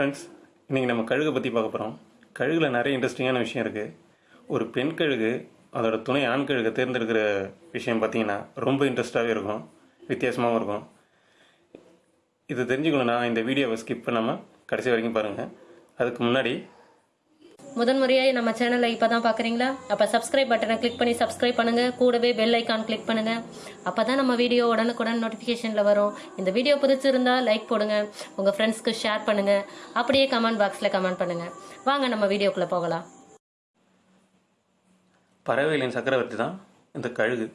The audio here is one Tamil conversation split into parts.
ஃப்ரெண்ட்ஸ் இன்றைக்கி நம்ம கழுகை பற்றி பார்க்க போகிறோம் கழுகில் நிறைய இன்ட்ரெஸ்டிங்கான விஷயம் இருக்குது ஒரு பெண் கழுகு அதோட துணை ஆண் கழுகை தேர்ந்தெடுக்கிற விஷயம் பார்த்தீங்கன்னா ரொம்ப இன்ட்ரெஸ்டாகவே இருக்கும். வித்தியாசமாகவும் இருக்கும். இது தெரிஞ்சுக்கணுன்னா இந்த வீடியோவை ஸ்கிப் பண்ணாமல் கடைசி வரைக்கும் பாருங்கள் அதுக்கு முன்னாடி முதன்முறையாக நம்ம சேனலை இப்போ தான் பார்க்குறீங்களா அப்போ சப்ஸ்கிரைப் பட்டனை கிளிக் பண்ணி சப்ஸ்கிரைப் பண்ணுங்க. கூடவே பெல் ஐக்கான் கிளிக் பண்ணுங்க. அப்போ தான் நம்ம வீடியோ உடனுக்குடன் நோட்டிஃபிகேஷனில் வரும். இந்த வீடியோ பிடிச்சிருந்தா லைக் போடுங்க. உங்கள் ஃப்ரெண்ட்ஸ்க்கு ஷேர் பண்ணுங்க. அப்படியே கமெண்ட் பாக்ஸில் கமெண்ட் பண்ணுங்க. வாங்க நம்ம வீடியோக்குள்ளே போகலாம். பறவைகளின் சக்கரவர்த்தி தான் இந்த கழுகு.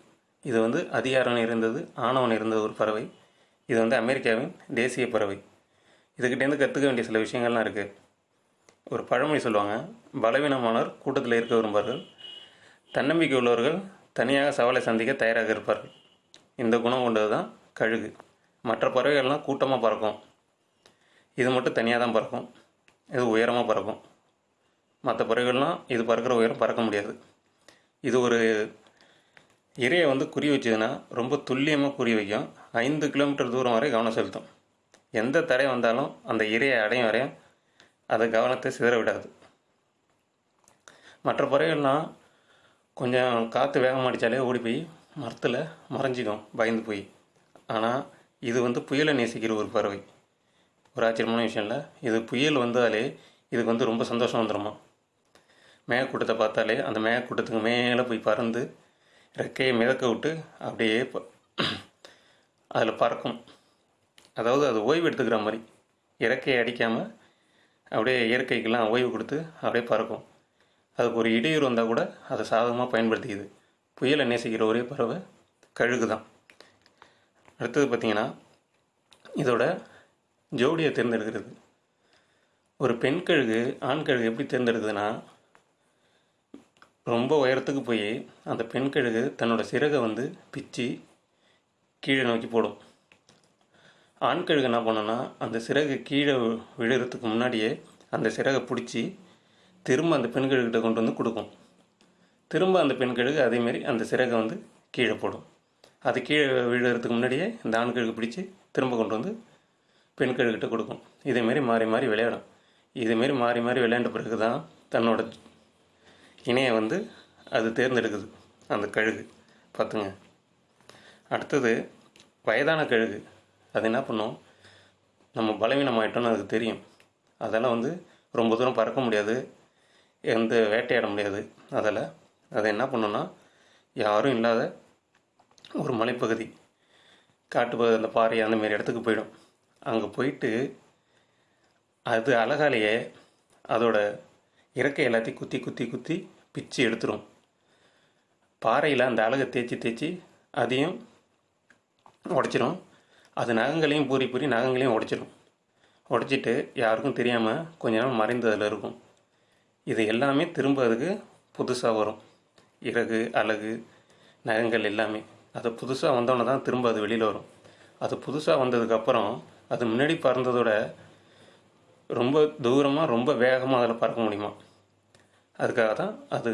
இது வந்து அதிகாரம் இருந்தது ஆணவன் இருந்தது ஒரு பறவை. இது வந்து அமெரிக்காவின் தேசிய பறவை. இதுக்கிட்டேருந்து கற்றுக்க வேண்டிய சில விஷயங்கள்லாம் இருக்குது ஒரு பழமொழி சொல்லுவாங்க. பலவீனமானவர் கூட்டத்தில் இருக்க விரும்பார்கள் தன்னம்பிக்கை உள்ளவர்கள் தனியாக சவாலை சந்திக்க தயாராக இருப்பார்கள். இந்த குணம் கொண்டது தான் கழுகு. மற்ற பறவைகள்லாம் கூட்டமாக பறக்கும். இது மட்டும் தனியாக தான் பறக்கும். இது உயரமாக பறக்கும். மற்ற பறவைகள்லாம் இது பறக்கிற உயரம் பறக்க முடியாது. இது ஒரு இரையை வந்து குறி வச்சதுன்னா ரொம்ப துல்லியமாக குறி வைக்கும். ஐந்து கிலோமீட்டர் தூரம் வரை கவனம் செலுத்தும். எந்த தடை வந்தாலும் அந்த இரையை அடையும் வரையும் அது கவனத்தை சிதற விடாது. மற்ற பறவைகள்லாம் கொஞ்சம் காற்று வேகமாக அடித்தாலே ஓடி போய் மரத்தில் மறைஞ்சிக்கும் பயந்து போய். ஆனால் இது வந்து புயலை நேசிக்கிற ஒரு பறவை. ஒரு ஆச்சரியமான விஷயம் இல்லை இது புயல் வந்தாலே இதுக்கு வந்து ரொம்ப சந்தோஷம் வந்துடுமா மேகக்கூட்டத்தை பார்த்தாலே அந்த மேகக்கூட்டத்துக்கு மேலே போய் பறந்து ரெக்கையை மிதக்க விட்டு அப்படியே அதில் பறக்கும். அதாவது அது ஓய்வு எடுத்துக்கிற மாதிரி. இறக்கையை அடிக்காமல் அப்படியே இயற்கைக்கெல்லாம் ஓய்வு கொடுத்து அப்படியே பறக்கும். அதுக்கு ஒரு இடையூறு வந்தால் கூட அதை சாதகமாக பயன்படுத்திக்குது. புயலை நேசிக்கிற ஒரே பறவை கழுகு தான் அடுத்தது பார்த்திங்கன்னா இதோட ஜோடியை தேர்ந்தெடுக்கிறது. ஒரு பெண் கழுகு ஆண் கழுகு எப்படி தேர்ந்தெடுக்குதுன்னா ரொம்ப உயரத்துக்கு போய் அந்த பெண் கழுகு தன்னோட சிறகை வந்து பிச்சு கீழே நோக்கி போடும். ஆண் கழுகு என்ன பண்ணுன்னா அந்த சிறகு கீழே விழுறதுக்கு முன்னாடியே அந்த சிறகை பிடிச்சி திரும்ப அந்த பெண் கழுகிட்ட கொண்டு வந்து கொடுக்கும். திரும்ப அந்த பெண் கழுகு அதேமாரி அந்த சிறகை வந்து கீழே போடும். அது கீழே விழுறதுக்கு முன்னாடியே இந்த ஆண் கழுகு பிடிச்சி திரும்ப கொண்டு வந்து பெண் கழுகிட்ட கொடுக்கும் இதேமாரி மாறி மாறி விளையாடும். இதேமாரி மாறி மாறி விளையாண்ட பிறகு தான் தன்னோட இணையை வந்து அது தேர்ந்தெடுக்குது அந்த கழுகு. பார்த்துங்க. அடுத்தது வயதான கழுகு. அது என்ன பண்ணும்? நம்ம பலவீனமாயிட்டோம்னு அதுக்கு தெரியும். அதெல்லாம் வந்து ரொம்ப தூரம் பறக்க முடியாது. எந்த வேட்டையாட முடியாது. அதில் அதை என்ன பண்ணுன்னா யாரும் இல்லாத ஒரு மலைப்பகுதி. காட்டு அந்த பாறை அந்தமாரி இடத்துக்கு போயிடும். அங்கே போயிட்டு அது அழகாலேயே அதோட இறக்கை எல்லாத்தையும் குத்தி குத்தி குத்தி பிச்சு எடுத்துரும். பாறையில் அந்த அழகை தேய்ச்சி தேய்ச்சி அதையும் உடச்சிரும். அது நகங்களையும் பூரி பூரி நகங்களையும் உடைச்சிடும் உடைச்சிட்டு யாருக்கும் தெரியாமல் கொஞ்ச நாள் மறைந்து அதில் இருக்கும். இது எல்லாமே திரும்ப அதுக்கு புதுசாக வரும். இறகு அழகு நகங்கள் எல்லாமே. அது புதுசாக வந்தோடனே தான் திரும்ப அது வெளியில் வரும். அது புதுசாக வந்ததுக்கப்புறம் அது முன்னாடி பறந்ததோட ரொம்ப தூரமாக ரொம்ப வேகமாக அதில் பறக்க முடியுமா? அதுக்காக தான் அது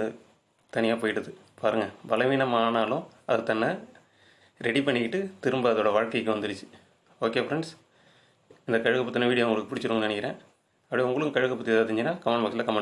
தனியாக போயிடுது. பாருங்கள் பலவீனமானாலும் அது தன்னை ரெடி பண்ணிக்கிட்டு திரும்ப அதோட வாழ்க்கைக்கு வந்துடுச்சு ஓகே ஃப்ரெண்ட்ஸ் இந்த கழுகு பற்றின வீடியோ உங்களுக்கு பிடிச்சிருக்கும்னு நினைக்கிறேன். அப்படியே உங்களுக்கும் கழுகு பற்றி ஏதாவது தெரிஞ்சுன்னா கமெண்ட் பாக்ஸில் கமெண்ட்